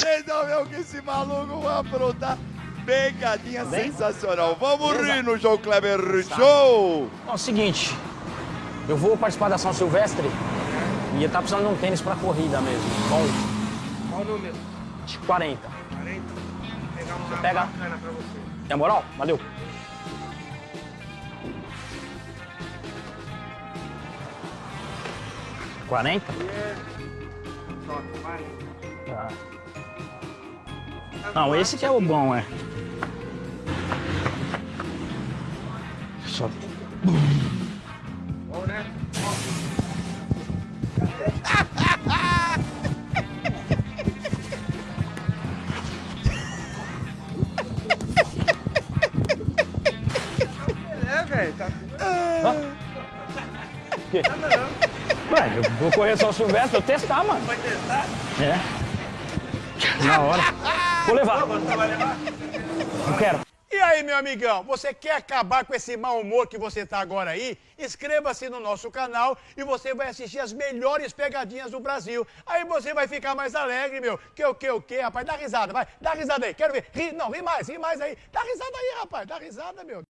Vocês vão ver o que esse maluco vai aprontar. Pegadinha Bem? sensacional. Vamos Beleza. rir no João Kleber Show. Ó, é o seguinte, eu vou participar da São Silvestre e eu tá precisando de um tênis pra corrida mesmo. Bom, Qual o número? de 40. 40. Vou pegar uma pega? bacana pra você. Tem moral? Valeu. Quarenta? Top, vai. Tá. Não, esse que é o bom, é. Só Bom, né? Quê? Ué, eu vou correr São Silvestre, eu testar, mano. Vai testar? É. Na hora. Vou levar. Não quero. E aí, meu amigão, você quer acabar com esse mau humor que você tá agora aí? Inscreva-se no nosso canal e você vai assistir as melhores pegadinhas do Brasil. Aí você vai ficar mais alegre, meu. Que o que, o que, rapaz? Dá risada, vai. Dá risada aí, quero ver. Ri, não, ri mais, ri mais aí. Dá risada aí, rapaz. Dá risada, meu.